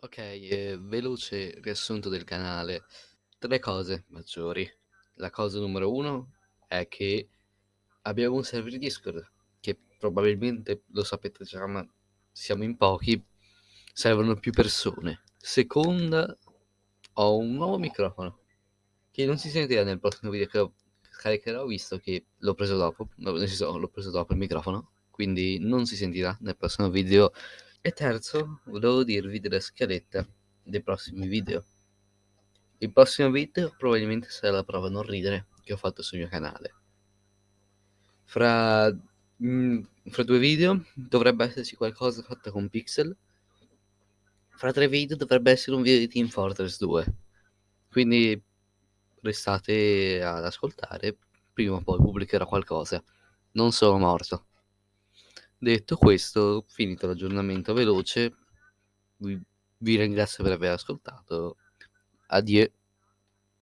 Ok, eh, veloce riassunto del canale. Tre cose maggiori. La cosa numero uno è che abbiamo un server Discord, che probabilmente lo sapete già, ma siamo in pochi, servono più persone. Seconda, ho un nuovo microfono, che non si sentirà nel prossimo video che caricherò, visto che l'ho preso dopo, no, nel senso, l'ho preso dopo il microfono, quindi non si sentirà nel prossimo video. E terzo, volevo dirvi della scaletta dei prossimi video. Il prossimo video probabilmente sarà la prova a non ridere che ho fatto sul mio canale. Fra, mm, fra due video dovrebbe esserci qualcosa fatto con pixel. Fra tre video dovrebbe essere un video di Team Fortress 2. Quindi restate ad ascoltare, prima o poi pubblicherò qualcosa. Non sono morto. Detto questo, finito l'aggiornamento veloce, vi, vi ringrazio per aver ascoltato. Adieu.